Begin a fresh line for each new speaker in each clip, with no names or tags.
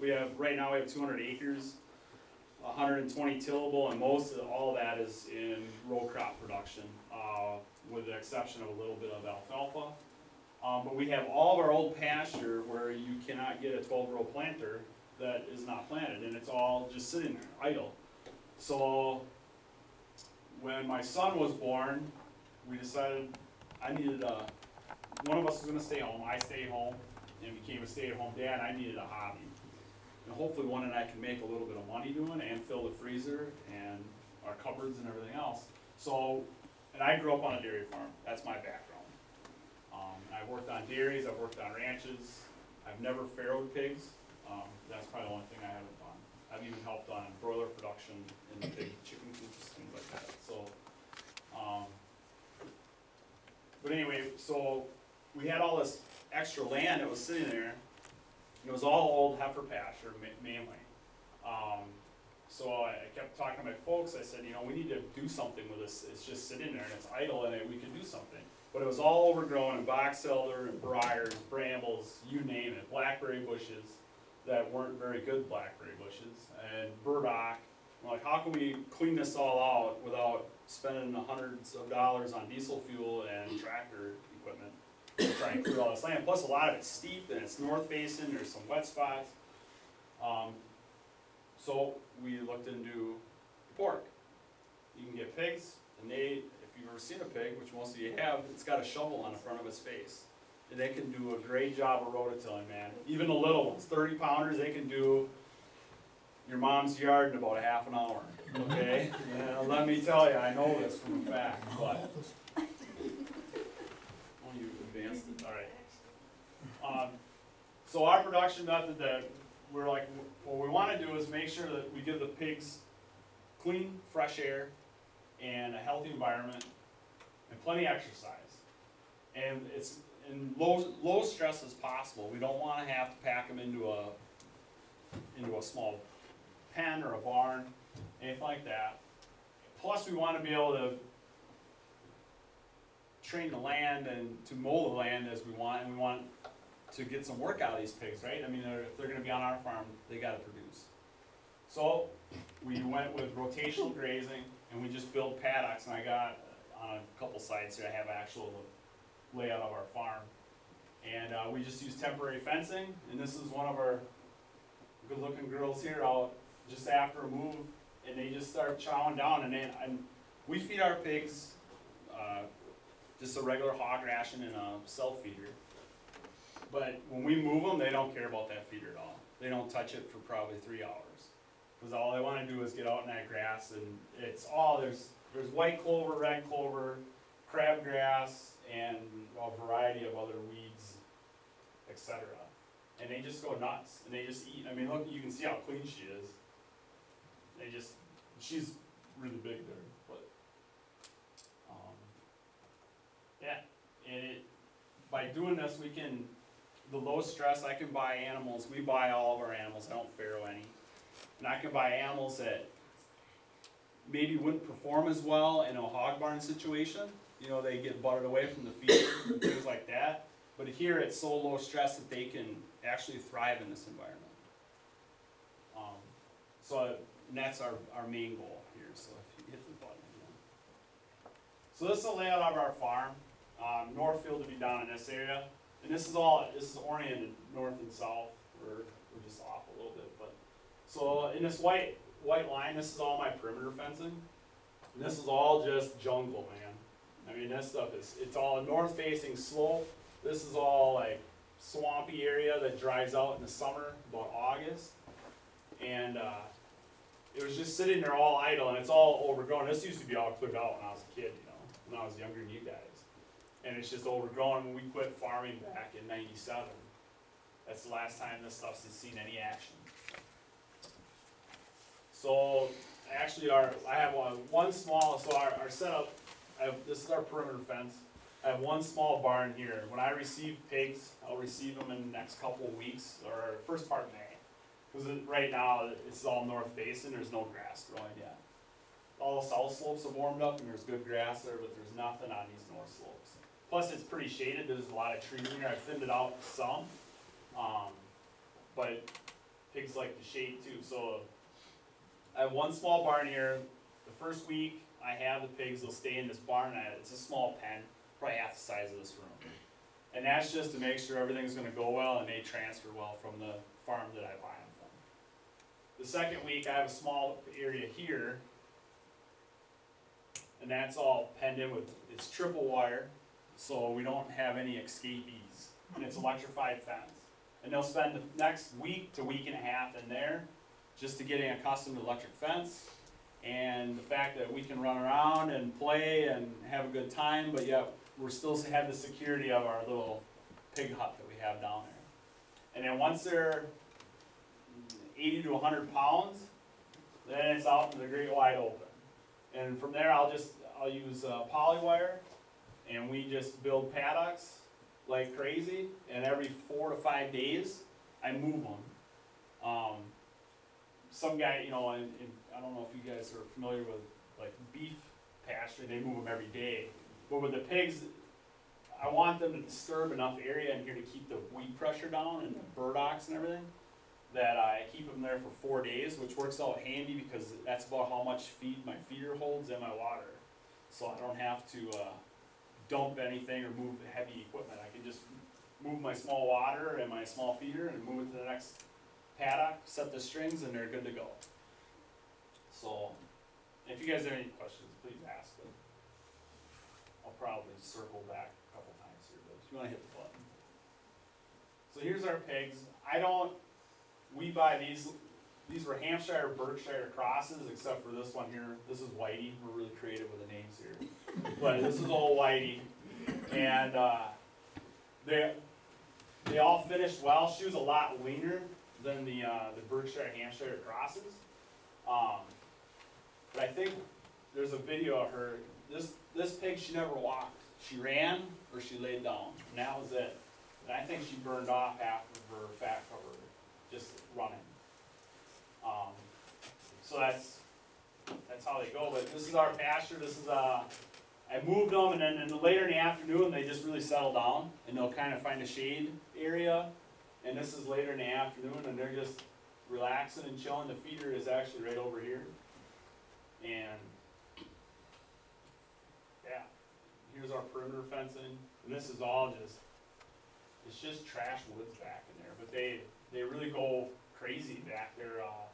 We have, right now, we have two hundred acres, hundred and twenty tillable, and most of, all of that is in row crop production, uh, with the exception of a little bit of alfalfa. Um, but we have all of our old pasture where you cannot get a twelve row planter that is not planted, and it's all just sitting there, idle. So, when my son was born, we decided I needed a, one of us was gonna stay home, I stayed home, and became a stay-at-home dad, I needed a hobby. And hopefully one that I can make a little bit of money doing and fill the freezer and our cupboards and everything else. So, and I grew up on a dairy farm, that's my background. Um, I've worked on dairies, I've worked on ranches, I've never farrowed pigs, um, that's probably the only thing I haven't done. I've even helped on broiler production in the chicken coops, things like that, so, um. But anyway, so we had all this extra land that was sitting there. It was all old heifer pasture ma- mainly. Um, so I kept talking to my folks, I said, you know, we need to do something with this, it's just sitting there and it's idle and we can do something. But it was all overgrown and box elder and briars, brambles, you name it, blackberry bushes that weren't very good blackberry bushes and burdock. We're like, how can we clean this all out without spending hundreds of dollars on diesel fuel and tractor equipment? to try clear all this land, plus a lot of it's steep and it's north facing, there's some wet spots. Um, so we looked into pork. You can get pigs, and they, if you've ever seen a pig, which most of you have, it's got a shovel on the front of its face. And they can do a great job of rototilling, man. Even the little ones, thirty pounders, they can do your mom's yard in about a half an hour, okay? Yeah, let me tell you, I know this from a fact, but. Oh, you advanced it, alright. Um, so our production method that we're like, what we wanna do is make sure that we give the pigs clean, fresh air and a healthy environment and plenty of exercise. And it's in low, low stress as possible. We don't wanna have to pack them into a, into a small pen or a barn, anything like that. Plus, we wanna be able to train the land and to mow the land as we want, and we want to get some work out of these pigs, right? I mean, they're, if they're gonna be on our farm, they gotta produce. So, we went with rotational grazing, and we just built paddocks, and I got, uh, on a couple sites here, I have actual layout of our farm. And, uh, we just use temporary fencing, and this is one of our good-looking girls here out just after a move, and they just start chowing down, and then, and we feed our pigs, uh, just a regular hog ration and a self feeder. But when we move them, they don't care about that feeder at all. They don't touch it for probably three hours. Cause all they wanna do is get out in that grass and it's all, there's, there's white clover, red clover, crabgrass, and a variety of other weeds, etc. And they just go nuts and they just eat. I mean, look, you can see how clean she is. They just, she's really big there, but, um, yeah, and it, by doing this, we can, the low stress, I can buy animals, we buy all of our animals, I don't farrow any. And I can buy animals that maybe wouldn't perform as well in a hog barn situation. You know, they get butted away from the feed and things like that. But here it's so low stress that they can actually thrive in this environment. Um, so, that's our, our main goal here, so if you hit the button again. So this is the layout of our farm, um, Northfield to be down in this area. And this is all, this is oriented north and south, we're, we're just off a little bit, but. So in this white, white line, this is all my perimeter fencing. And this is all just jungle, man. I mean, this stuff is, it's all a north facing slope. This is all like swampy area that dries out in the summer, about August. And, uh, it was just sitting there all idle and it's all overgrown. This used to be all cleared out when I was a kid, you know, when I was younger than you guys. And it's just overgrown when we quit farming back in ninety-seven. That's the last time this stuff's seen any action. So, actually, our, I have one, one small, so our, our setup, have, this is our perimeter fence. I have one small barn here. When I receive pigs, I'll receive them in the next couple of weeks, or first part of May. Cause right now, it's all north facing, there's no grass growing yet. All the south slopes have warmed up and there's good grass there, but there's nothing on these north slopes. Plus, it's pretty shaded, there's a lot of trees in here, I thinned it out some. Um, but pigs like the shade too, so I have one small barn here. The first week I have the pigs, they'll stay in this barn. It's a small pen, probably half the size of this room. And that's just to make sure everything's gonna go well and they transfer well from the farm that I buy them from. The second week, I have a small area here. And that's all penned in with, it's triple wire, so we don't have any escapees. And it's electrified fence. And they'll spend the next week to week and a half in there, just to getting accustomed to electric fence. And the fact that we can run around and play and have a good time, but yet we're still have the security of our little pig hut that we have down there. And then once they're eighty to hundred pounds, then it's out in the great wide open. And from there, I'll just, I'll use uh, poly wire, and we just build paddocks like crazy, and every four to five days, I move them. Um, some guy, you know, and, and I don't know if you guys are familiar with like beef pasture, they move them every day. But with the pigs, I want them to disturb enough area in here to keep the weed pressure down and the burdocks and everything. That I keep them there for four days, which works out handy because that's about how much feed my feeder holds and my water. So I don't have to, uh, dump anything or move the heavy equipment. I can just move my small water and my small feeder and move it to the next paddock, set the strings, and they're good to go. So, if you guys have any questions, please ask them. I'll probably circle back a couple times here, but if you wanna hit the button. So here's our pigs. I don't, we buy these, these were Hampshire, Berkshire crosses, except for this one here. This is Whitey. We're really creative with the names here. But this is old Whitey. And, uh, they, they all finished well. She was a lot leaner than the, uh, the Berkshire, Hampshire crosses. Um, but I think there's a video of her, this, this pig, she never walked. She ran or she laid down, and that was it. And I think she burned off half of her fat cover, just running. Um, so that's, that's how they go, but this is our pasture, this is, uh, I moved them, and then later in the afternoon, they just really settle down, and they'll kind of find a shade area. And this is later in the afternoon, and they're just relaxing and chilling, the feeder is actually right over here. And, yeah, here's our perimeter fencing, and this is all just, it's just trash woods back in there, but they, they really go crazy back there, uh,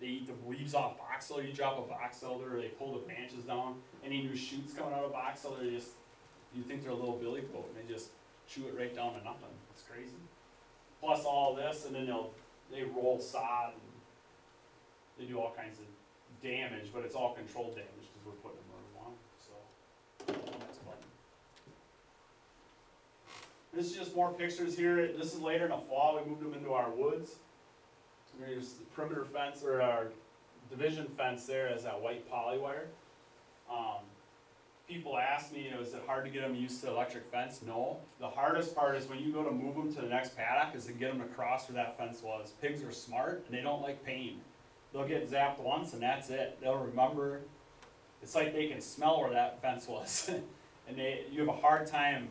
they eat the leaves off box elder, you drop a box elder, they pull the branches down, any new shoots coming out of box elder, they just, you think they're a little billy goat, and they just chew it right down to nothing, it's crazy. Plus all this, and then they'll, they roll sod, and they do all kinds of damage, but it's all controlled damage, cause we're putting them where we so. Next button. This is just more pictures here, this is later in the fall, we moved them into our woods. There's the perimeter fence, or our division fence there is that white poly wire. Um, people ask me, you know, is it hard to get them used to electric fence? No. The hardest part is when you go to move them to the next paddock, is to get them across where that fence was. Pigs are smart, and they don't like pain. They'll get zapped once, and that's it. They'll remember, it's like they can smell where that fence was. And they, you have a hard time,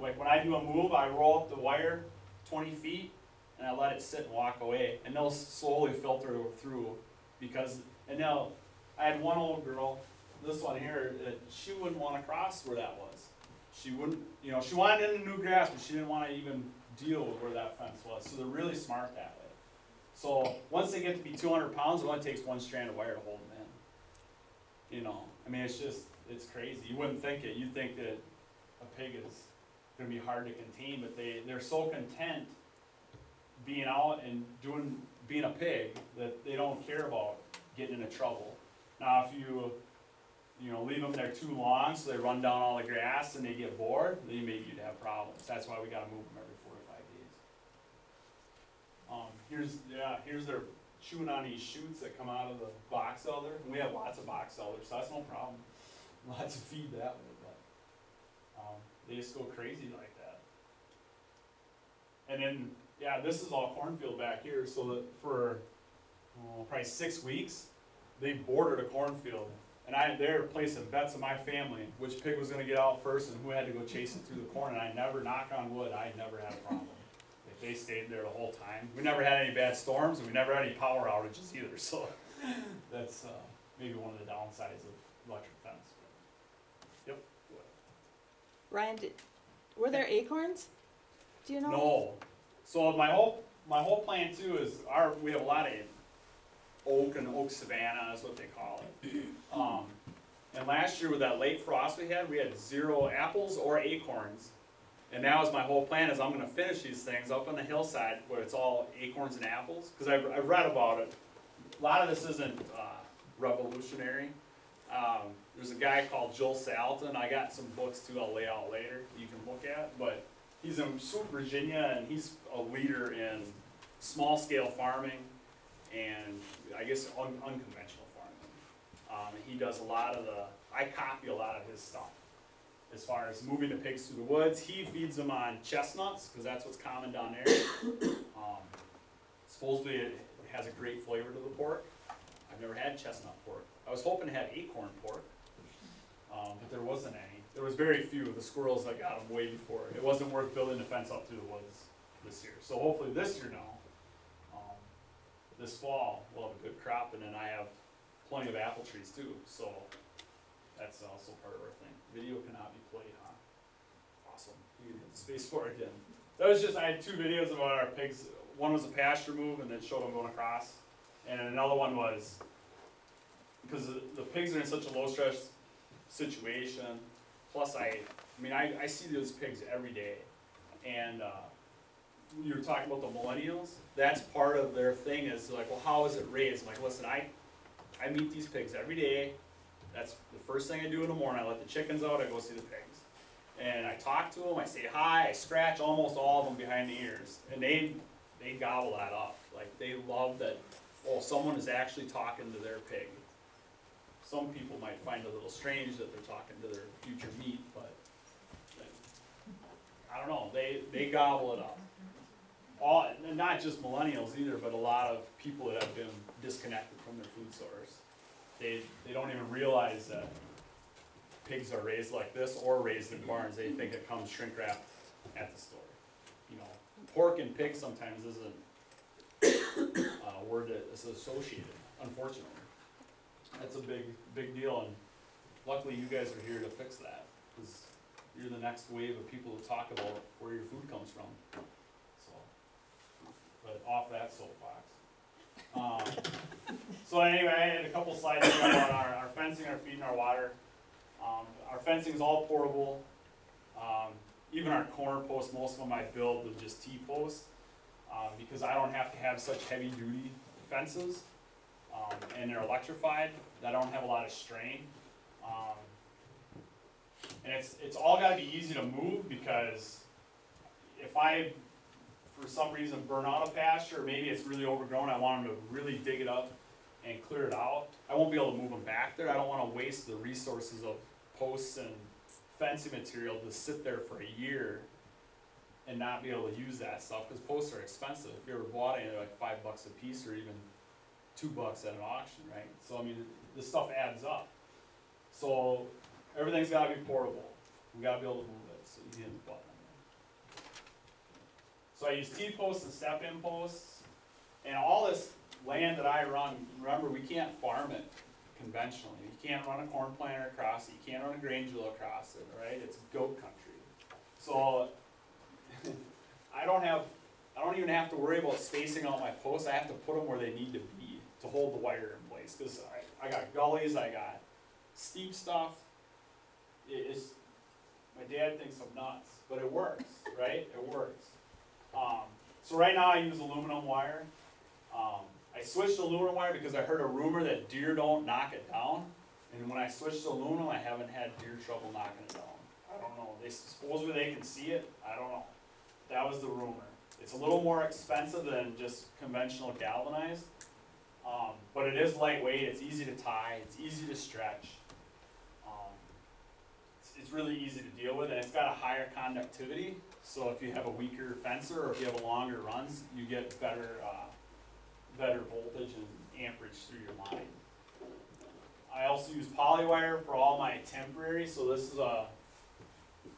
like when I do a move, I roll up the wire twenty feet, and I let it sit and walk away, and they'll slowly filter through, because, and they'll, I had one old girl, this one here, that she wouldn't wanna cross where that was. She wouldn't, you know, she wanted in the new grass, but she didn't wanna even deal with where that fence was, so they're really smart that way. So, once they get to be two hundred pounds, it only takes one strand of wire to hold them in. You know, I mean, it's just, it's crazy, you wouldn't think it, you'd think that a pig is gonna be hard to contain, but they, they're so content being out and doing, being a pig, that they don't care about getting into trouble. Now, if you, you know, leave them there too long, so they run down all the grass and they get bored, then maybe you'd have problems, that's why we gotta move them every four to five days. Um, here's, yeah, here's their chewing on these shoots that come out of the box elder, and we have lots of box elders, so that's no problem. Lots of feed that way, but, um, they just go crazy like that. And then, yeah, this is all cornfield back here, so that for, oh, probably six weeks, they bordered a cornfield. And I, they're placing bets on my family, which pig was gonna get out first and who had to go chase it through the corn, and I never, knock on wood, I never had a problem. They they stayed there the whole time. We never had any bad storms, and we never had any power outages either, so that's, uh, maybe one of the downsides of electric fence. Yep.
Ryan, did, were there acorns? Do you know?
No, so my whole, my whole plan too is our, we have a lot of oak and oak savanna is what they call it. Um, and last year with that late frost we had, we had zero apples or acorns. And now is my whole plan is I'm gonna finish these things up on the hillside where it's all acorns and apples, cause I've, I've read about it. A lot of this isn't, uh, revolutionary. Um, there's a guy called Joel Salatin, I got some books too I'll lay out later, you can look at, but he's in Swoope, Virginia, and he's a leader in small scale farming and I guess un- unconventional farming. Um, he does a lot of the, I copy a lot of his stuff. As far as moving the pigs through the woods, he feeds them on chestnuts, cause that's what's common down there. Um, supposedly it has a great flavor to the pork. I've never had chestnut pork. I was hoping to have acorn pork, um, but there wasn't any. There was very few. Of the squirrels, I got them way before. It wasn't worth building the fence up through the woods this year. So hopefully this year now, um, this fall, we'll have a good crop, and then I have plenty of apple trees too, so that's also part of our thing. Video cannot be played, huh? Awesome. You can hit the space for it again. That was just, I had two videos about our pigs. One was a pasture move and then showed them going across. And another one was, because the, the pigs are in such a low stress situation, plus I, I mean, I, I see those pigs every day. And, uh, you were talking about the millennials, that's part of their thing is like, well, how is it raised? I'm like, listen, I, I meet these pigs every day. That's the first thing I do in the morning. I let the chickens out, I go see the pigs. And I talk to them, I say hi, I scratch almost all of them behind the ears. And they, they gobble that up. Like, they love that, oh, someone is actually talking to their pig. Some people might find it a little strange that they're talking to their future meat, but I don't know, they, they gobble it up. All, not just millennials either, but a lot of people that have been disconnected from their food source. They, they don't even realize that pigs are raised like this or raised in barns, they think it comes shrink wrapped at the store. You know, pork and pig sometimes isn't uh, a word that is associated, unfortunately. That's a big, big deal, and luckily you guys are here to fix that, cause you're the next wave of people to talk about where your food comes from, so. But off that soapbox. Um, so anyway, I had a couple slides here about our, our fencing, our feed, and our water. Um, our fencing is all portable. Um, even our corner posts, most of them I build with just T-posts, um, because I don't have to have such heavy duty fences. Um, and they're electrified, that don't have a lot of strain. Um, and it's, it's all gotta be easy to move, because if I, for some reason, burn out a pasture, maybe it's really overgrown, I want them to really dig it up and clear it out, I won't be able to move them back there, I don't wanna waste the resources of posts and fencing material to sit there for a year and not be able to use that stuff, cause posts are expensive, if you ever bought any, they're like five bucks a piece or even two bucks at an auction, right? So I mean, the stuff adds up. So everything's gotta be portable, we gotta be able to move it, so you hit the button. So I use T-posts and step-in posts, and all this land that I run, remember, we can't farm it conventionally. You can't run a corn planter across it, you can't run a grain drill across it, right? It's goat country. So, I don't have, I don't even have to worry about spacing out my posts, I have to put them where they need to be to hold the wire in place, cause I, I got gullies, I got steep stuff. It is, my dad thinks I'm nuts, but it works, right? It works. Um, so right now I use aluminum wire. Um, I switched to aluminum wire because I heard a rumor that deer don't knock it down. And when I switched to aluminum, I haven't had deer trouble knocking it down. I don't know, they supposedly they can see it, I don't know. That was the rumor. It's a little more expensive than just conventional galvanized. Um, but it is lightweight, it's easy to tie, it's easy to stretch. Um, it's, it's really easy to deal with, and it's got a higher conductivity, so if you have a weaker fencer, or if you have a longer runs, you get better, uh, better voltage and amperage through your line. I also use polywire for all my temporary, so this is a,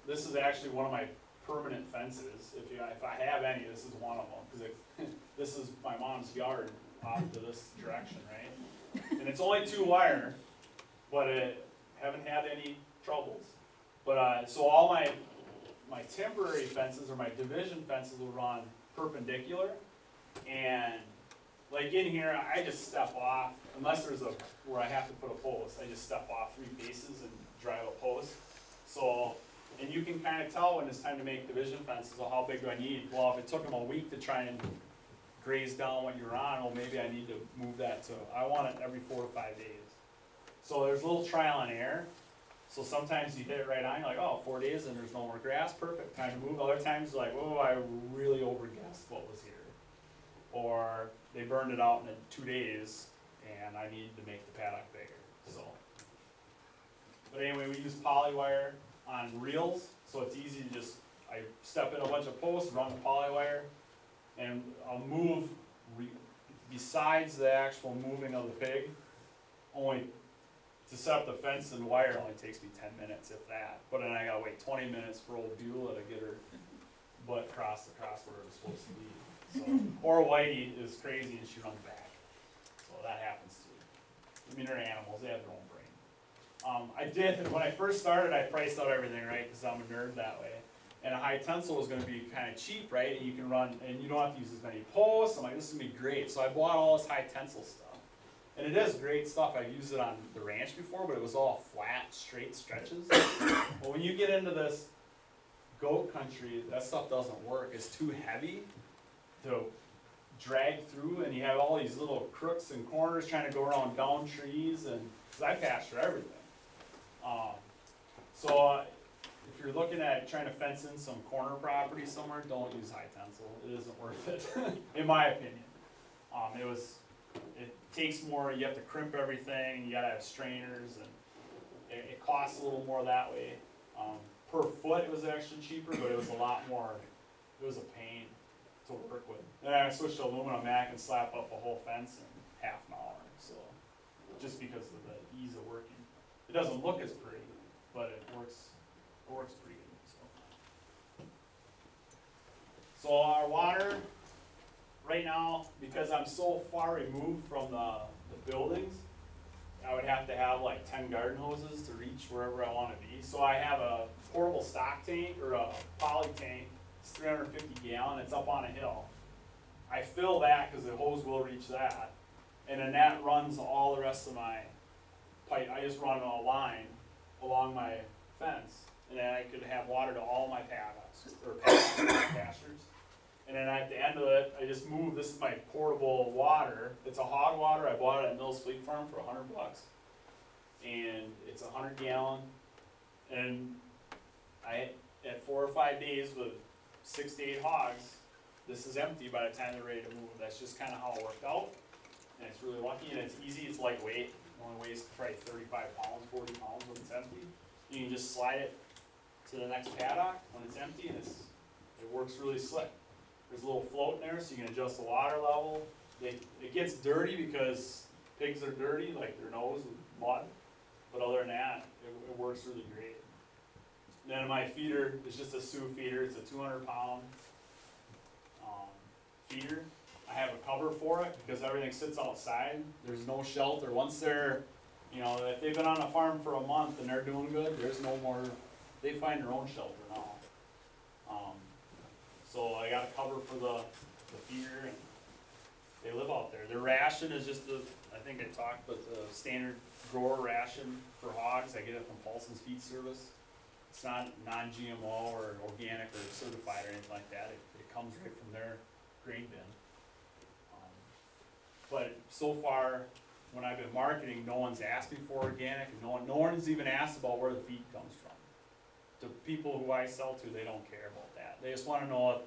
this is actually one of my permanent fences, if you, if I have any, this is one of them, cause this is my mom's yard off to this direction, right? And it's only two wire, but it, haven't had any troubles. But, uh, so all my, my temporary fences or my division fences will run perpendicular. And like in here, I just step off, unless there's a, where I have to put a post, I just step off three paces and drive a post. So, and you can kinda tell when it's time to make division fences, well, how big do I need? Well, if it took them a week to try and graze down what you're on, well, maybe I need to move that to, I want it every four to five days. So there's a little trial and error. So sometimes you hit it right on, you're like, oh, four days and there's no more grass, perfect, time to move. Other times, you're like, oh, I really overguessed what was here. Or they burned it out in two days and I need to make the paddock bigger, so. But anyway, we use poly wire on reels, so it's easy to just, I step in a bunch of posts, run the poly wire, and I'll move besides the actual moving of the pig, only to set up the fence and wire only takes me ten minutes, if that. But then I gotta wait twenty minutes for old Beulah to get her butt across where it was supposed to be. So, or Whitey is crazy and she runs back. So that happens too. I mean, they're animals, they have their own brain. Um, I did, when I first started, I priced out everything, right, cause I'm a nerd that way. And a high tensile is gonna be kinda cheap, right, and you can run, and you don't have to use as many posts, I'm like, this is gonna be great, so I bought all this high tensile stuff. And it is great stuff, I've used it on the ranch before, but it was all flat, straight stretches. but when you get into this goat country, that stuff doesn't work, it's too heavy to drag through, and you have all these little crooks and corners trying to go around down trees, and, I pasture everything. Um, so, uh, if you're looking at trying to fence in some corner property somewhere, don't use high tensile, it isn't worth it, in my opinion. Um, it was, it takes more, you have to crimp everything, you gotta have strainers, and it, it costs a little more that way. Um, per foot, it was actually cheaper, but it was a lot more, it was a pain to work with. Then I switched to aluminum mat and slap up a whole fence in half an hour, so, just because of the ease of working. It doesn't look as pretty, but it works, so. So our water, right now, because I'm so far removed from the, the buildings, I would have to have like ten garden hoses to reach wherever I wanna be. So I have a portable stock tank or a poly tank, it's three hundred fifty gallon, it's up on a hill. I fill that, cause the hose will reach that, and then that runs all the rest of my pipe, I just run a line along my fence, and then I could have water to all my paddocks, or pastures. And then at the end of it, I just move, this is my portable water, it's a hog water, I bought it at Mills Fleet Farm for a hundred bucks. And it's a hundred gallon, and I, at four or five days with six to eight hogs, this is empty by the time they're ready to move, that's just kinda how it worked out. And it's really lucky, and it's easy, it's lightweight, it only weighs probably thirty-five pounds, forty pounds when it's empty. You can just slide it to the next paddock when it's empty, and it's, it works really slick. There's a little float in there, so you can adjust the water level. It gets dirty because pigs are dirty, like their nose with mud, but other than that, it, it works really great. Then my feeder is just a Sioux feeder, it's a two hundred pound, um, feeder. I have a cover for it because everything sits outside, there's no shelter, once they're, you know, if they've been on a farm for a month and they're doing good, there's no more, they find their own shelter now. Um, so I got a cover for the, the feeder and they live out there. Their ration is just the, I think I talked, but the standard grower ration for hogs, I get it from Paulson's Feed Service. It's not non-GMO or organic or certified or anything like that, it, it comes right from their grain bin. Um, But so far, when I've been marketing, no one's me for organic, and no one, no one's even asked about where the feed comes from. The people who I sell to, they don't care about that, they just wanna know if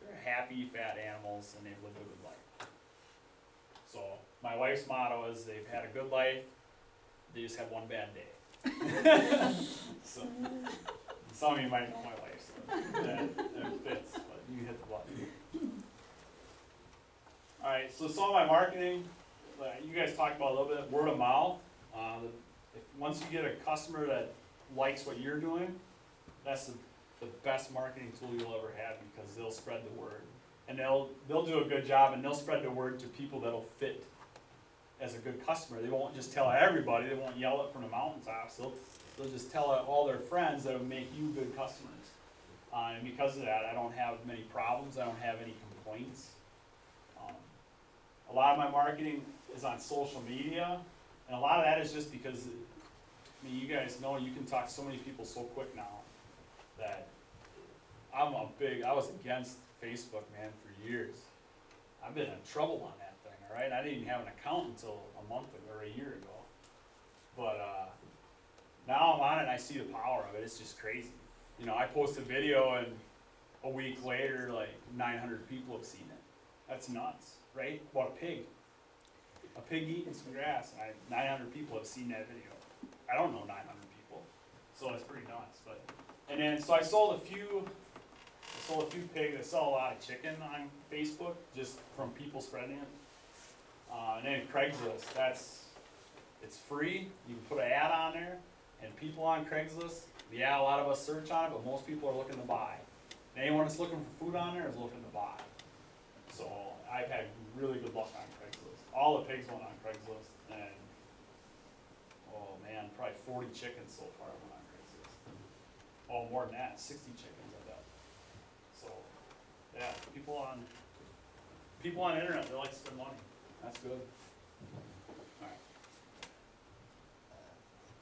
they're happy, fat animals, and they've lived a good life. So, my wife's motto is they've had a good life, they just had one bad day. So, some of you might know my wife, so that, that fits, but you hit the button. Alright, so some of my marketing, like you guys talked about a little bit, word of mouth. Uh, if, once you get a customer that likes what you're doing, that's the, the best marketing tool you'll ever have because they'll spread the word. And they'll, they'll do a good job and they'll spread the word to people that'll fit as a good customer. They won't just tell everybody, they won't yell it from the mountaintops, they'll, they'll just tell all their friends that'll make you good customers. Uh, and because of that, I don't have many problems, I don't have any complaints. Um, A lot of my marketing is on social media, and a lot of that is just because, I mean, you guys know, you can talk to so many people so quick now, that I'm a big, I was against Facebook, man, for years. I've been in trouble on that thing, all right? I didn't even have an account until a month ago, or a year ago. But, uh, now I'm on it and I see the power of it, it's just crazy. You know, I post a video and a week later, like nine hundred people have seen it. That's nuts, right? About a pig. A pig eating some grass, and I, nine hundred people have seen that video. I don't know nine hundred people, so it's pretty nuts, but, and then, so I sold a few, I sold a few pigs, I sell a lot of chicken on Facebook, just from people spreading it. Uh, and then Craigslist, that's, it's free, you can put an ad on there, and people on Craigslist, yeah, a lot of us search on it, but most people are looking to buy. And anyone that's looking for food on there is looking to buy. So I've had really good luck on Craigslist. All the pigs went on Craigslist, and, oh man, probably forty chickens so far. Oh, more than that, sixty chickens, I bet. So, yeah, people on, people on internet, they like to spend money, that's good. Alright.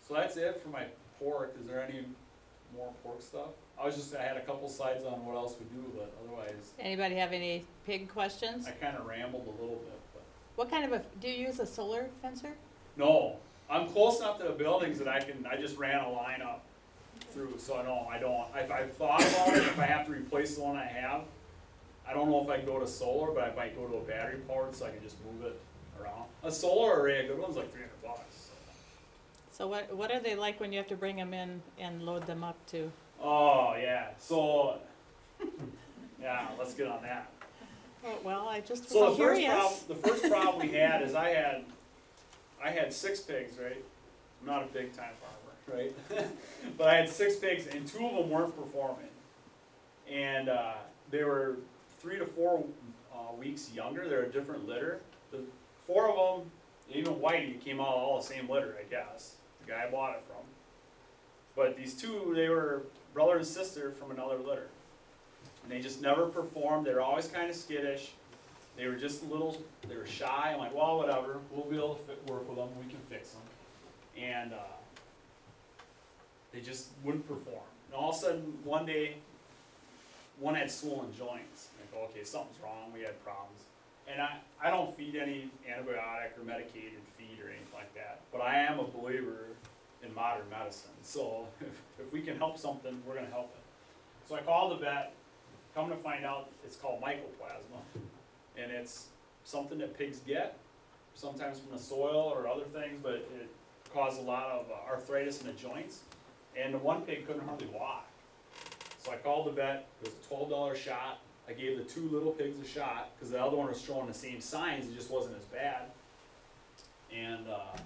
So that's it for my pork, is there any more pork stuff? I was just, I had a couple slides on what else we do, but otherwise,
Anybody have any pig questions?
I kinda rambled a little bit, but.
What kind of a, do you use a solar fencer?
No, I'm close enough to the buildings that I can, I just ran a line up through, so I don't, I don't, I've, I've thought about it, if I have to replace the one I have. I don't know if I go to solar, but I might go to a battery powered, so I can just move it around. A solar array, a good one's like three hundred bucks.
So what, what are they like when you have to bring them in and load them up to?
Oh, yeah, so, yeah, let's get on that.
Oh, well, I just
So
was
the first
curious.
problem, the first problem we had is I had, I had six pigs, right? I'm not a big time farmer, right? But I had six pigs and two of them weren't performing. And, uh, they were three to four, uh, weeks younger, they're a different litter. The, four of them, even Whitey, came out all the same litter, I guess, the guy I bought it from. But these two, they were brother and sister from another litter. And they just never performed, they were always kinda skittish. They were just a little, they were shy, I'm like, well, whatever, we'll be able to fit, work with them, we can fix them. And, uh, they just wouldn't perform. And all of a sudden, one day, one had swollen joints. Go, okay, something's wrong, we had problems. And I, I don't feed any antibiotic or medicated feed or anything like that, but I am a believer in modern medicine. So if, if we can help something, we're gonna help it. So I called the vet, come to find out, it's called mycoplasma. And it's something that pigs get, sometimes from the soil or other things, but it caused a lot of uh, arthritis in the joints. And the one pig couldn't hardly walk. So I called the vet, it was a twelve dollar shot, I gave the two little pigs a shot, cause the other one was showing the same signs, it just wasn't as bad. And, uh,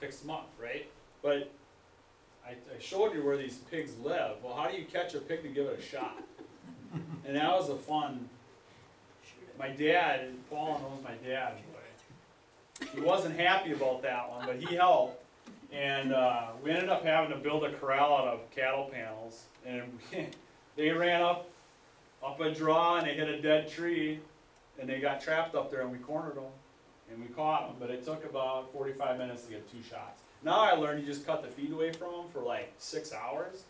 fixed them up, right? But I, I showed you where these pigs live, well, how do you catch a pig to give it a shot? And that was a fun, my dad, Paul knows my dad, he wasn't happy about that one, but he helped. And, uh, we ended up having to build a corral out of cattle panels, and they ran up, up a draw and they hit a dead tree, and they got trapped up there and we cornered them, and we caught them, but it took about forty-five minutes to get two shots. Now I learned you just cut the feed away from them for like six hours,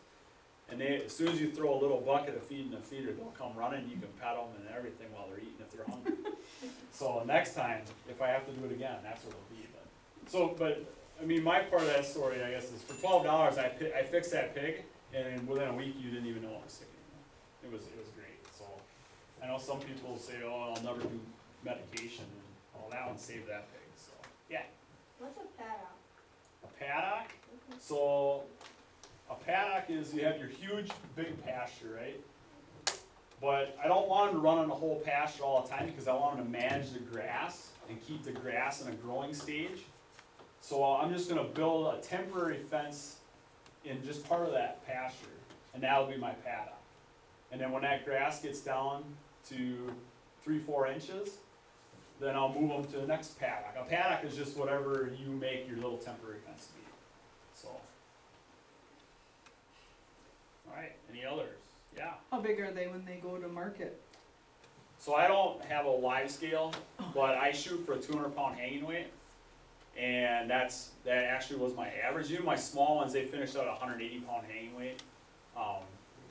and they, as soon as you throw a little bucket of feed in the feeder, they'll come running, you can pet them and everything while they're eating if they're hungry. So next time, if I have to do it again, that's what it'll be, but, so, but, I mean, my part of that story, I guess, is for twelve dollars, I I fixed that pig, and within a week, you didn't even know it was sick anymore. It was, it was great, so, I know some people say, oh, I'll never do medication, and, oh, that one saved that pig, so, yeah.
What's a paddock?
A paddock, mm-hmm. so, a paddock is, you have your huge, big pasture, right? But I don't want them to run on the whole pasture all the time, because I want them to manage the grass and keep the grass in a growing stage. So I'm just gonna build a temporary fence in just part of that pasture. and that'll be my paddock. And then when that grass gets down to three, four inches, then I'll move them to the next paddock. A paddock is just whatever you make your little temporary fence to be, so. Alright, any others? Yeah.
How big are they when they go to market?
So I don't have a live scale, but I shoot for a two hundred pound hanging weight. And that's, that actually was my average. Even my small ones, they finished out hundred eighty pound hanging weight. Um,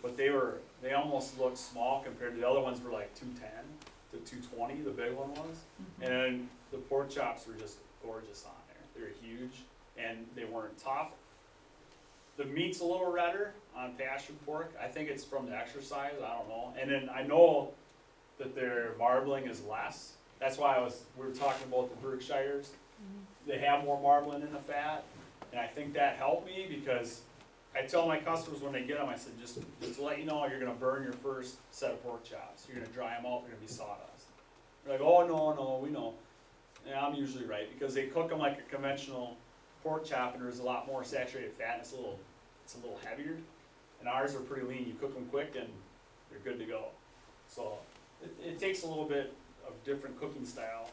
but they were, they almost looked small compared to the other ones were like two ten to two twenty, the big one was. And the pork chops were just gorgeous on there. They were huge and they weren't tough. The meat's a little redder on pasture pork. I think it's from the exercise. I don't know. And then I know that their marbling is less. That's why I was, we were talking about the Berkshires. They have more marbling in the fat. And I think that helped me because I tell my customers when they get them, I said, just, just to let you know, you're gonna burn your first set of pork chops. You're gonna dry them out, they're gonna be sawdust. They're like, oh, no, no, we know. And I'm usually right, because they cook them like a conventional pork chop, and there's a lot more saturated fat, and it's a little, it's a little heavier. And ours are pretty lean, you cook them quick and they're good to go. So, it, it takes a little bit of different cooking style,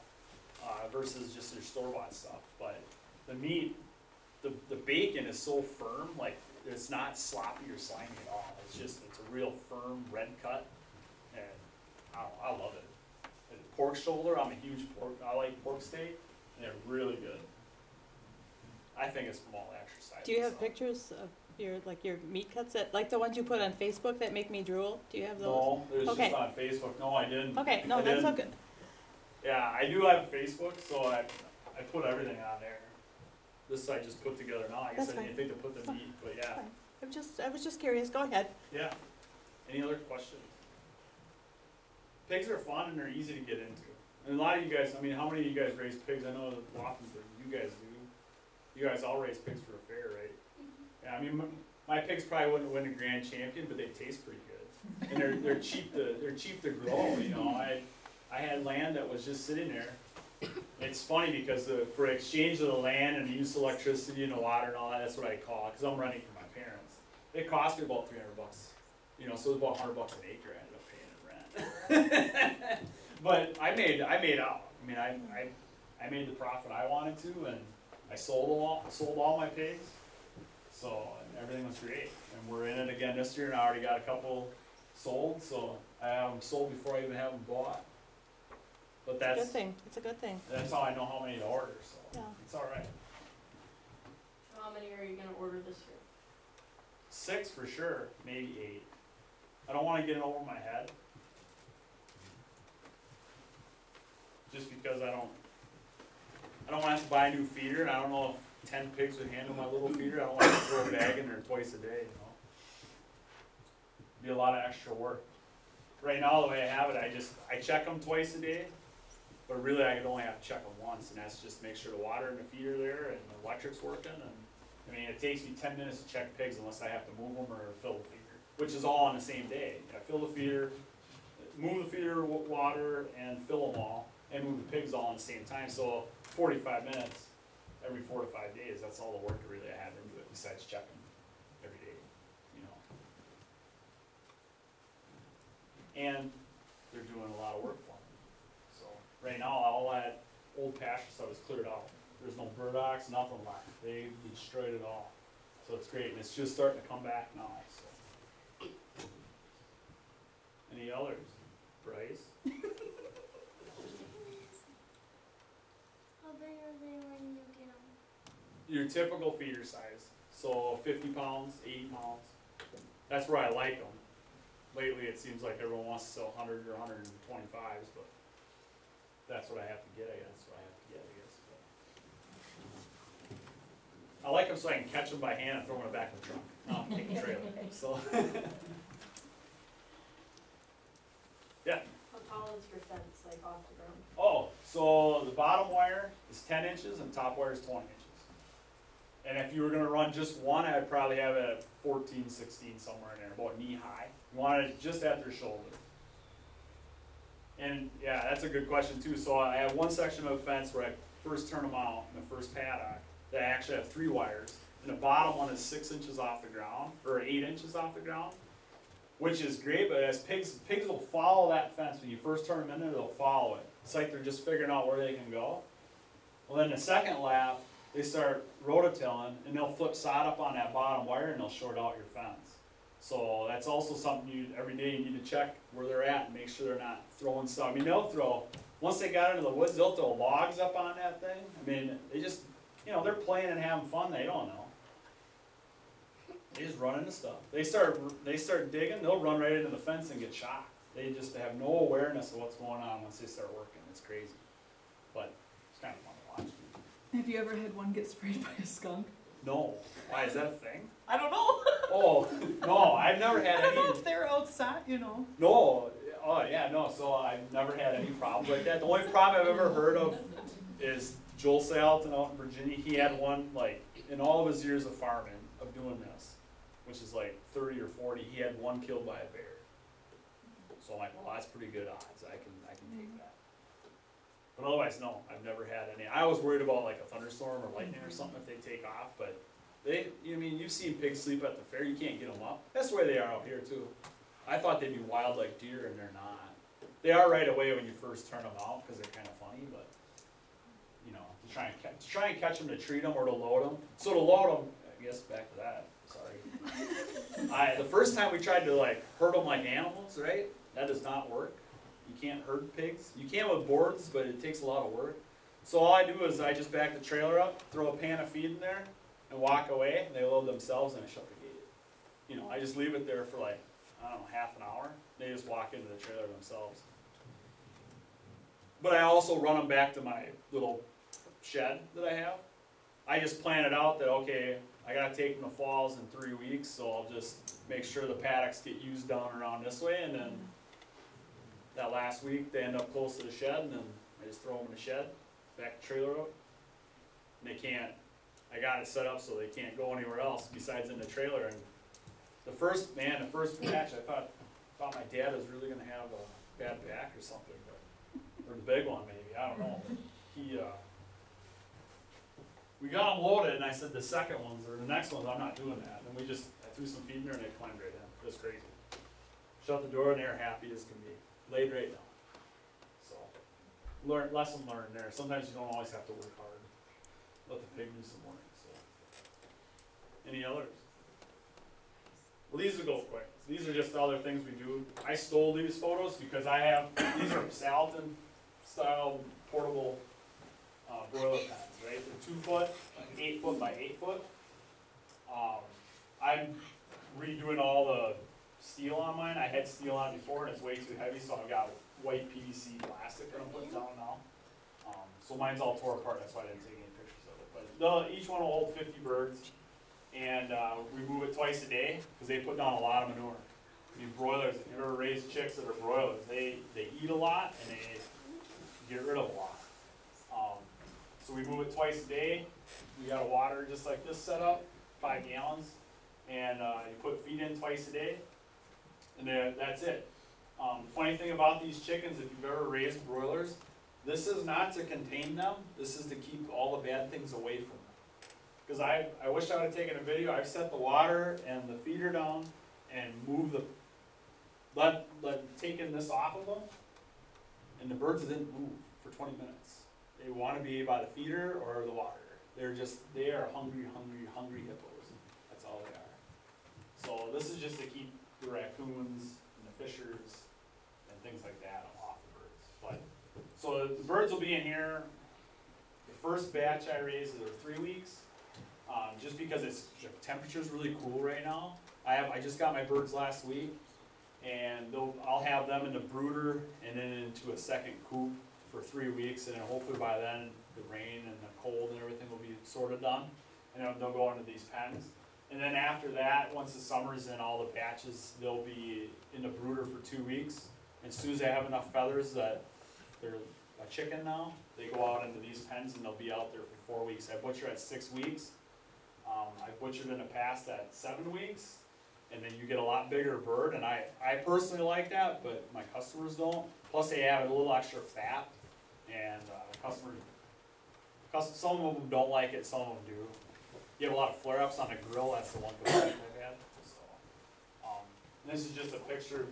uh, versus just your store-bought stuff, but the meat, the, the bacon is so firm, like, it's not sloppy or slimy at all, it's just, it's a real firm red cut, and I, I love it. And pork shoulder, I'm a huge pork, I like pork steak, and they're really good. I think it's from all exercise.
Do you have
so.
pictures of your, like your meat cuts that, like the ones you put on Facebook that make me drool? Do you have those?
No, there's
Okay.
just on Facebook, no, I didn't.
Okay, no,
I
that's
didn't.
okay.
Yeah, I do have Facebook, so I, I put everything on there. This I just put together now, I guess
That's
I didn't think to put the
Fine.
meat, but yeah,
Fine. I'm just, I was just curious, go ahead.
yeah. Any other questions? Pigs are fun and they're easy to get into. And a lot of you guys, I mean, how many of you guys raise pigs? I know that Wappinger, you guys do. You guys all raise pigs for a fair, right? Mm-hmm. Yeah, I mean, my, my pigs probably wouldn't win a grand champion, but they taste pretty good. And they're, they're cheap to, they're cheap to grow, you know, I, I had land that was just sitting there. It's funny because the, for exchange of the land and the use of electricity and the water and all that, that's what I call it, cause I'm running for my parents. It cost me about three hundred bucks, you know, so it was about a hundred bucks an acre I ended up paying in rent. But I made, I made out, I mean, I, I, I made the profit I wanted to and I sold all, sold all my pigs. So, everything was great, and we're in it again this year, and I already got a couple sold, so I have them sold before I even have them bought. But
It's a good
that's,
thing, it's a good thing,
that's how I know how many to order, so
yeah.
it's alright.
How many are you gonna order this year?
Six for sure, maybe eight. I don't wanna get it over my head. Just because I don't, I don't wanna have to buy a new feeder, and I don't know if ten pigs would handle my little feeder, I don't wanna throw a bag in there twice a day, you know? Be a lot of extra work. Right now, the way I have it, I just, I check them twice a day, but really I could only have to check them once, and that's just make sure the water and the feeder there, and the electric's working, and I mean, it takes me ten minutes to check pigs unless I have to move them or fill the feeder, which is all on the same day. I fill the feeder, move the feeder, wa- water, and fill them all, and move the pigs all at the same time, so forty-five minutes every four to five days, that's all the work really I have into it besides checking every day, you know? And they're doing a lot of work right now, all that old pasture stuff is cleared out. There's no burdocks, nothing left, they destroyed it all, so it's great, and it's just starting to come back now, so. Any others? Bryce?
How big are they when you get them?
Your typical feeder size, so fifty pounds, eighty pounds, that's where I like them. Lately, it seems like everyone wants to sell hundred or hundred and twenty-fives, but that's what I have to get, I guess, that's what I have to get, I guess, but. I like them so I can catch them by hand and throw them in the back of the truck, no, I'm taking trailer, so. Yeah,
How tall is your fence, like off the ground?
Oh, so the bottom wire is ten inches and top wire is twenty inches. And if you were gonna run just one, I'd probably have it at 14, 16, somewhere in there, about knee high. You want it just at their shoulder. And, yeah, that's a good question too, so I have one section of fence where I first turn them out in the first paddock, that I actually have three wires. and the bottom one is six inches off the ground, or eight inches off the ground, which is great, but as pigs, pigs will follow that fence, when you first turn them in there, they'll follow it. It's like they're just figuring out where they can go. Well, then the second lap, they start rototilling, and they'll flip sod up on that bottom wire, and they'll short out your fence. So that's also something you, every day you need to check where they're at and make sure they're not throwing stuff. I mean, they'll throw, once they got into the woods, they'll throw logs up on that thing. I mean, they just, you know, they're playing and having fun, they don't know. They just run into stuff. They start, they start digging, they'll run right into the fence and get shot. They just have no awareness of what's going on once they start working, it's crazy. But it's kind of fun to watch.
Have you ever had one get sprayed by a skunk?
No, why, is that a thing?
I don't know.
Oh, no, I've never had
I don't know
any,
if they're outside, you know.
no, oh, yeah, no, so I've never had any problems like that. The only problem I've ever heard of is Joel Salatin out in Virginia, he had one, like, in all of his years of farming, of doing this, which is like thirty or forty, he had one killed by a bear. So I'm like, well, that's pretty good odds, I can, I can take mm. that. But otherwise, no, I've never had any, I was worried about like a thunderstorm or lightning or mm-hmm. something if they take off, but they, you mean, you've seen pigs sleep at the fair, you can't get them up, that's the way they are out here too. I thought they'd be wild like deer and they're not. They are right away when you first turn them out, cause they're kinda funny, but, you know, to try and catch, to try and catch them, to treat them or to load them. So to load them, I guess back to that, sorry. I, the first time we tried to like herd them like animals, right, that does not work. You can't herd pigs, you can with boards, but it takes a lot of work. So all I do is I just back the trailer up, throw a pan of feed in there, and walk away, and they load themselves and I shut the gate. You know, I just leave it there for like, I don't know, half an hour, they just walk into the trailer themselves. But I also run them back to my little shed that I have. I just plan it out that, okay, I gotta take them to falls in three weeks, so I'll just make sure the paddocks get used down around this way, and then that last week, they end up close to the shed, and then I just throw them in the shed, back the trailer up. And they can't, I got it set up so they can't go anywhere else besides in the trailer, and the first, man, the first batch, I thought, thought my dad was really gonna have a bad back or something, but, or the big one maybe, I don't know, he, uh, we got them loaded, and I said the second ones, or the next ones, I'm not doing that, and we just, I threw some feed in there and they climbed right in, it was crazy. Shut the door and they're happy as can be, laid right down. So, learn, lesson learned there, sometimes you don't always have to work hard, let the pig do some work, so. Any others? Well, these will go quick, these are just other things we do, I stole these photos because I have, these are Salatin style portable, uh, broiler pens, right, they're two foot, like eight foot by eight foot. Um, I'm redoing all the steel on mine, I had steel on before and it's way too heavy, so I've got white PVC plastic that I'm putting down now. Um, so mine's all tore apart, that's why I didn't take any pictures of it, but each one will hold fifty birds. And, uh, we move it twice a day, cause they put down a lot of manure. I mean broilers, if you ever raise chicks that are broilers, they, they eat a lot and they get rid of a lot. Um, so we move it twice a day, we got a water just like this setup, five gallons, and, uh, you put feed in twice a day, and that's it. Um, funny thing about these chickens, if you've ever raised broilers, this is not to contain them, this is to keep all the bad things away from them. Cause I, I wish I would've taken a video, I've set the water and the feeder down and moved the, let, let, taken this off of them, and the birds didn't move for twenty minutes. They wanna be by the feeder or the water, they're just, they are hungry, hungry, hungry hippos, that's all they are. So this is just to keep the raccoons and the fishers and things like that off the birds, but, so the birds will be in here. The first batch I raised is three weeks, um, just because it's, temperature's really cool right now. I have, I just got my birds last week, and I'll have them in the brooder and then into a second coop for three weeks, and then hopefully by then, the rain and the cold and everything will be sort of done, and they'll go into these pens. And then after that, once the summer's in, all the batches, they'll be in the brooder for two weeks. And as soon as they have enough feathers that they're a chicken now, they go out into these pens and they'll be out there for four weeks. I butcher at six weeks. Um, I butchered in the past at seven weeks, and then you get a lot bigger bird, and I, I personally like that, but my customers don't. Plus they add a little extra fat, and, uh, customers, some of them don't like it, some of them do. You have a lot of flare-ups on the grill, that's the one complaint I've had, so. Um, this is just a picture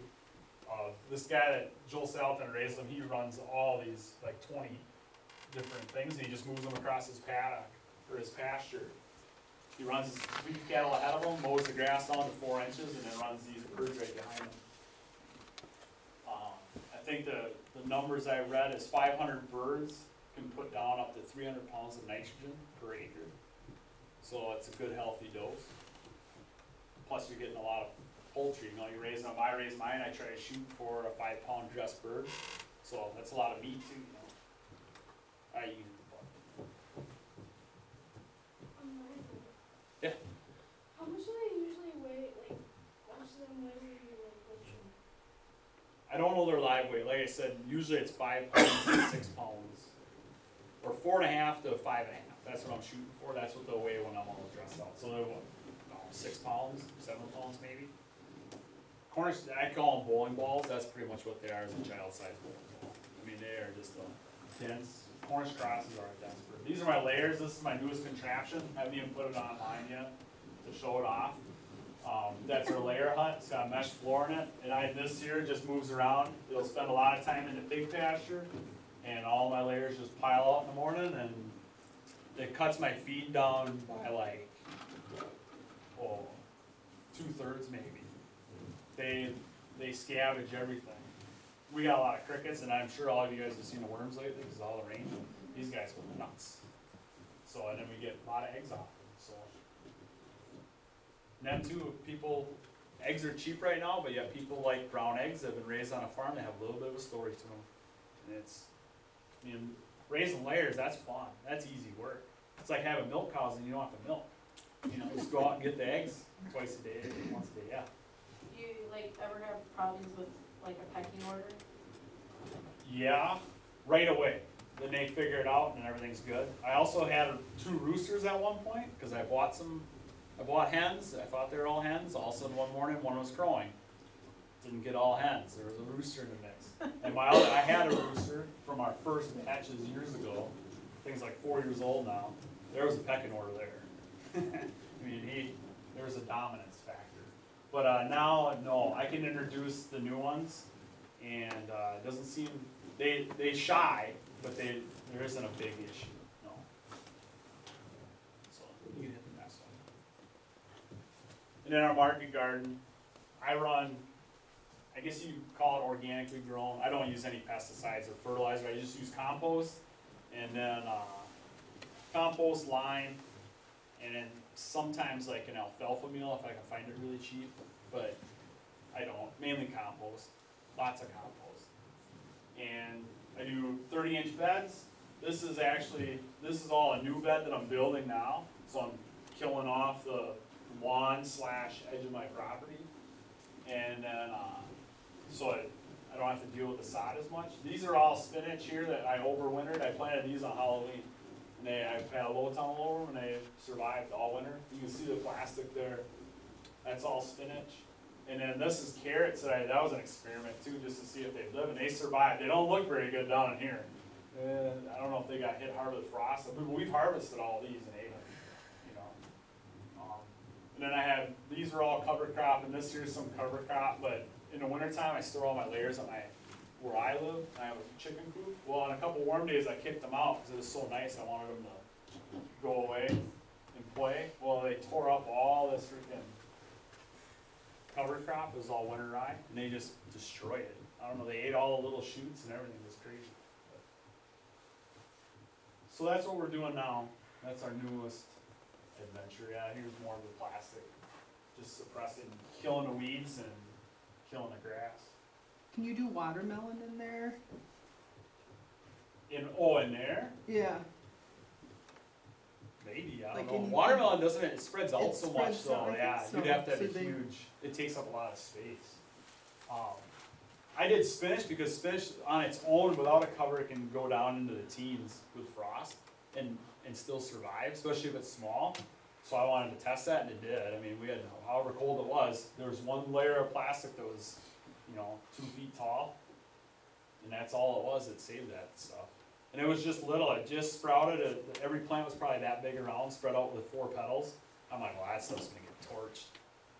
of this guy that Joel Salatin raised him, he runs all these, like twenty different things, and he just moves them across his paddock, or his pasture. He runs his beef cattle ahead of him, mows the grass down to four inches, and then runs these birds right behind him. Um, I think the, the numbers I read is five hundred birds can put down up to three hundred pounds of nitrogen per acre. So it's a good healthy dose. Plus you're getting a lot of poultry, you know, you raise them, I raise mine, I try to shoot for a five pound dressed bird, so that's a lot of meat too, you know. I use it, but Yeah.
How much do they usually weigh, like, how much do they weigh when you like butcher?
I don't know their live weight, like I said, usually it's five pounds to six pounds. Or four and a half to five and a half, that's what I'm shooting for, that's what they'll weigh when I'm all dressed out, so they're what, no, six pounds, seven pounds maybe? Cornish, I call them bowling balls, that's pretty much what they are, as a child sized bowling ball. I mean, they are just a dense, Cornish crosses are a dense bird. These are my layers, this is my newest contraption, I haven't even put it online yet to show it off. Um, that's our layer hut, it's got a mesh floor in it, and I, this here just moves around, it'll spend a lot of time in the pig pasture, and all my layers just pile out in the morning, and it cuts my feed down by like, oh, two-thirds maybe. They, they scavenge everything. We got a lot of crickets, and I'm sure all of you guys have seen the worms lately, because all the rain, these guys go nuts. So, and then we get a lot of eggs off them, so. And then too, people, eggs are cheap right now, but yet people like brown eggs that have been raised on a farm, they have a little bit of a story to them. And it's, I mean, raising layers, that's fun, that's easy work. It's like having milk cows and you don't have to milk. You know, just go out and get the eggs twice a day, once a day, yeah.
Do you like ever have problems with like a pecking order?
Yeah, right away. Then they figure it out and everything's good. I also had two roosters at one point, cause I bought some, I bought hens, I thought they were all hens, all of a sudden one morning, one was crowing. Didn't get all hens, there was a rooster in the mix. And my other, I had a rooster from our first hatches years ago, thing's like four years old now, there was a pecking order there. I mean, he, there was a dominance factor. But, uh, now, no, I can introduce the new ones, and, uh, doesn't seem, they, they shy, but they, there isn't a big issue, no. So, you can hit the next one. And in our market garden, I run, I guess you call it organically grown, I don't use any pesticides or fertilizer, I just use compost, and then, uh, compost, lime, and then sometimes like an alfalfa meal if I can find it really cheap, but I don't, mainly compost, lots of compost. And I do thirty inch beds, this is actually, this is all a new bed that I'm building now, so I'm killing off the lawn slash edge of my property. And then, uh, so I, I don't have to deal with the sod as much. These are all spinach here that I overwintered, I planted these on Halloween. And they, I had a low tunnel over them and they survived all winter. You can see the plastic there, that's all spinach. And then this is carrots that I, that was an experiment too, just to see if they'd live, and they survived. They don't look very good down in here. Uh, I don't know if they got hit hard with frost, but we've harvested all these and ate them, you know. Um, And then I have, these are all cover crop, and this here's some cover crop, but in the wintertime, I store all my layers on my, where I live, I have a chicken coop. Well, on a couple warm days, I kicked them out, cause it was so nice, I wanted them to go away and play. Well, they tore up all this freaking cover crop, it was all winter rye, and they just destroyed it. I don't know, they ate all the little shoots and everything, was crazy. So that's what we're doing now, that's our newest adventure, yeah, here's more of the plastic, just suppressing, killing the weeds and killing the grass.
Can you do watermelon in there?
In, oh, in there,
Yeah.
maybe, I
Like
don't know,
in-
watermelon doesn't, it spreads out
It
so much,
spreads
so,
out, I think
yeah,
so.
you'd have to have
So
a
they-
huge, it takes up a lot of space. Um, I did spinach because spinach on its own without a cover it can go down into the teens with frost and, and still survive, especially if it's small. So I wanted to test that and it did. I mean, we had, however cold it was, there was one layer of plastic that was, you know, two feet tall. And that's all it was that saved that stuff. And it was just little, it just sprouted, it- every plant was probably that big around, spread out with four petals. I'm like, well, that stuff's gonna get torched.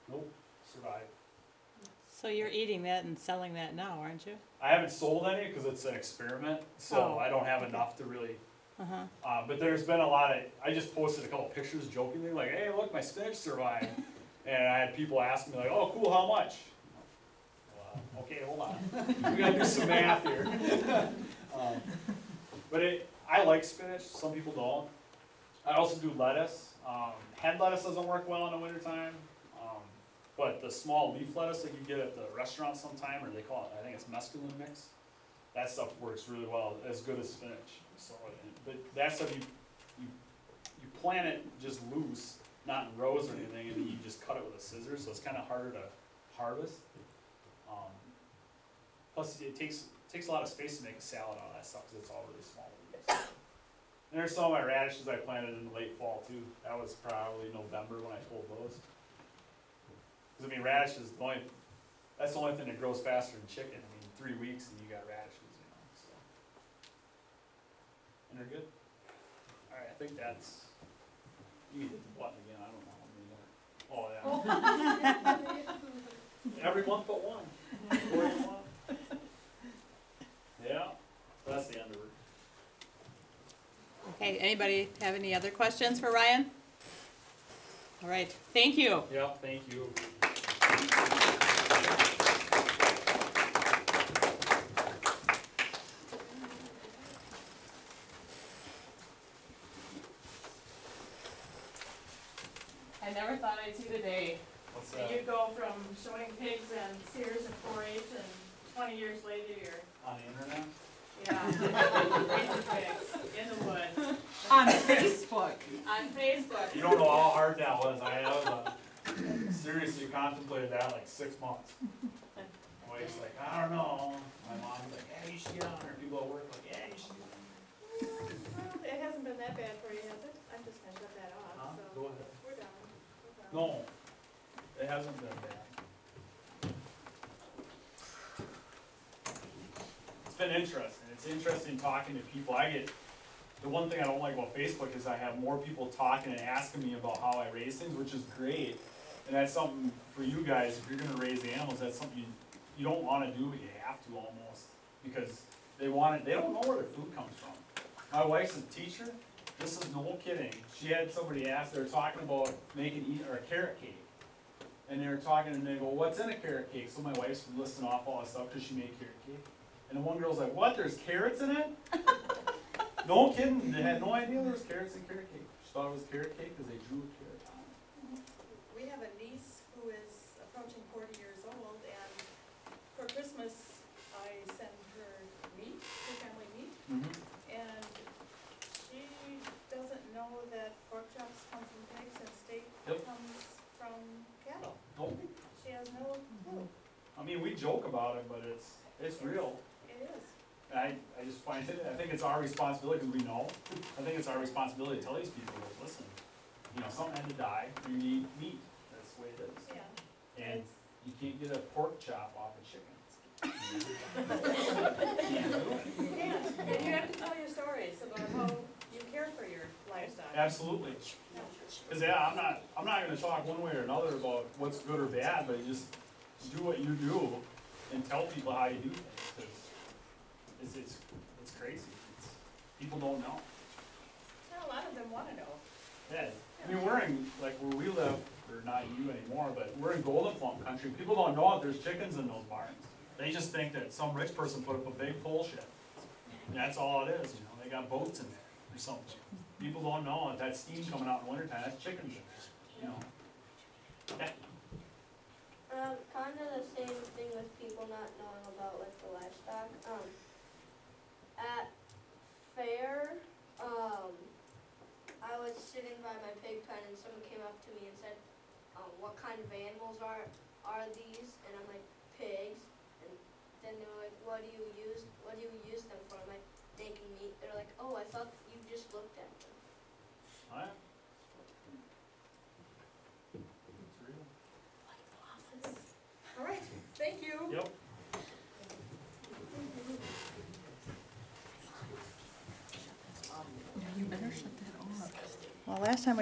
Nope, survived.
So you're eating that and selling that now, aren't you?
I haven't sold any because it's an experiment, so
Oh,
I don't have enough to really,
Uh-huh.
uh, but there's been a lot of, I just posted a couple pictures jokingly, like, hey, look, my spinach survived. And I had people asking me like, oh, cool, how much? Well, uh, Okay, hold on, we gotta do some math here. Um, But it, I like spinach, some people don't. I also do lettuce, um, head lettuce doesn't work well in the wintertime. Um, But the small leaf lettuce that you get at the restaurant sometime, or they call it, I think it's mescaline mix, that stuff works really well, as good as spinach, so, but that stuff you, you, you plant it just loose, not in rows or anything, and you just cut it with a scissors, so it's kinda harder to harvest. Um, Plus, it takes, takes a lot of space to make a salad out of that stuff, cause it's all really small there's some of my radishes I planted in the late fall too, that was probably November when I pulled those. Cause I mean, radishes, the only, that's the only thing that grows faster than chicken, I mean, three weeks and you got radishes, you know, so. And they're good. Alright, I think that's, you hit the button again, I don't know how many more. Uh, oh, yeah. Every month but one. Four a month. Yeah, that's the end of it.
Okay, anybody have any other questions for Ryan? All right, thank you.
Yeah, thank you.
I never thought I'd see the day.
What's
that
that?
You go from showing pigs and Sears and four H and twenty years later you're,
On the internet?
yeah, raising pigs in the woods,
On Facebook.
on Facebook.
You don't know how hard that was, I have, uh, contemplated that like six months. My wife's like, I don't know, my mom's like, yeah, you should get on there, people at work like, yeah, you should. get on
Well, it hasn't been that bad for you, has it? I'm just gonna shut that
there."
off,
Huh?
so.
Go ahead.
We're done. We're done.
No, it hasn't been bad. It's been interesting, it's interesting talking to people, I get, the one thing I don't like about Facebook is I have more people talking and asking me about how I raise things, which is great. And that's something for you guys, if you're gonna raise animals, that's something you, you don't wanna do, but you have to almost, because they want it, they don't know where their food comes from. My wife's a teacher, this is no kidding, she had somebody ask, they were talking about making, eat, or a carrot cake. And they were talking, and they go, what's in a carrot cake? So my wife's listing off all this stuff, cause she made carrot cake. And the one girl's like, what, there's carrots in it? No kidding, they had no idea there was carrots in carrot cake. She thought it was carrot cake, cause they drew a carrot on it.
We have a niece who is approaching forty years old, and for Christmas, I send her meat, her family meat, and she doesn't know that pork chops come from pigs and steak
Yep.
comes from cattle.
Nope.
She has no clue.
I mean, we joke about it, but it's, it's real.
It is.
I, I just find it, I think it's our responsibility, cause we know, I think it's our responsibility to tell these people, listen, you know, something had to die, you need meat, that's the way it is.
Yeah.
And you can't get a pork chop off a chicken.
Yeah, and you have to tell your stories about how you care for your livestock.
Absolutely. Cause yeah, I'm not, I'm not gonna talk one way or another about what's good or bad, but just do what you do and tell people how you do things, cause it's, it's, it's crazy. It's, people don't know.
And a lot of them wanna know.
Yeah, I mean, we're in, like, where we live, or not you anymore, but we're in Gold'n Plump country, people don't know if there's chickens in those barns. They just think that some rich person put up a big pole shed, and that's all it is, you know, they got boats in there or something. People don't know if that steam coming out in wintertime, that's chickens in there, you know? Yeah,
Um, kind of the same thing with people not knowing about like the livestock. Um, at fair, um, I was sitting by my pig pen and someone came up to me and said, um, "What kind of animals are are these?" And I'm like, "Pigs." And then they were like, "What do you use? What do you use them for?" I'm like, "Making meat." They're like, "Oh, I thought you just looked at them."
Well,
last time